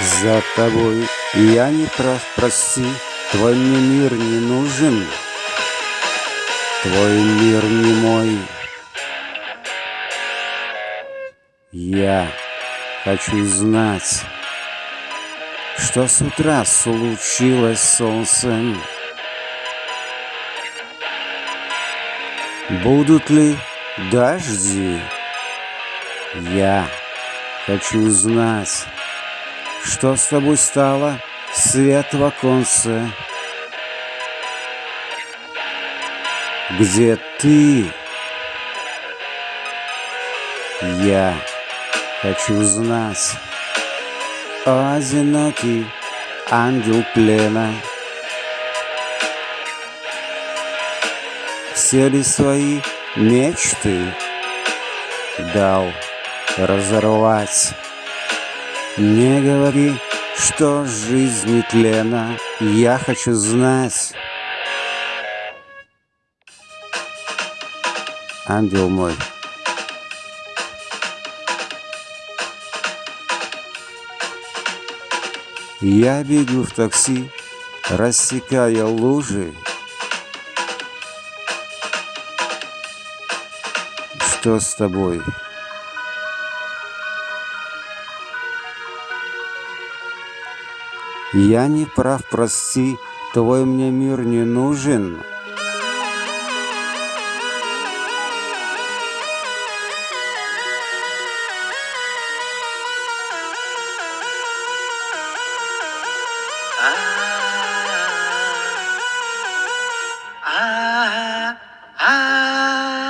за тобой. Я не прав, прости, твой мне мир не нужен. Твой мир не мой. Я хочу знать, что с утра случилось с солнцем. Будут ли дожди? Я хочу знать, что с тобой стало, свет в оконце. Где ты? Я хочу знать, о одинокий ангел плена. Все ли свои мечты дал разорвать? Не говори, что жизнь тлена, я хочу знать. Ангел мой, Я бегу в такси, рассекая лужи. Что с тобой? Я не прав, прости, твой мне мир не нужен. Ah, ah, ah.